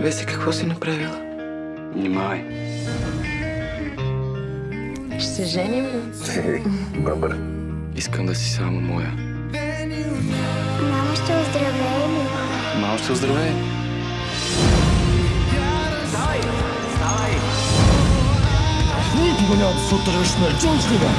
Веси, какво си направила? Внимавай. Ще се женим ли? Бъбър. Искам да си само моя. Мама ще оздравее ли? Мама ще оздравее. Давай! Давай! Никога няма да се отървеш на джунджлива!